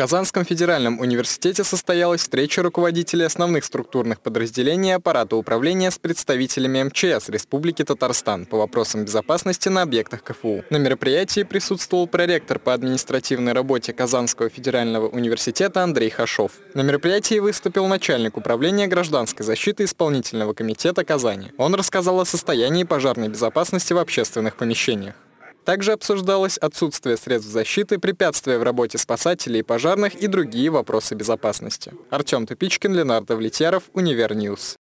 Казанском федеральном университете состоялась встреча руководителей основных структурных подразделений аппарата управления с представителями МЧС Республики Татарстан по вопросам безопасности на объектах КФУ. На мероприятии присутствовал проректор по административной работе Казанского федерального университета Андрей Хашов. На мероприятии выступил начальник управления гражданской защиты исполнительного комитета Казани. Он рассказал о состоянии пожарной безопасности в общественных помещениях. Также обсуждалось отсутствие средств защиты, препятствия в работе спасателей и пожарных и другие вопросы безопасности. Артем Тупичкин, Ленар Давлетьяров, Универ News.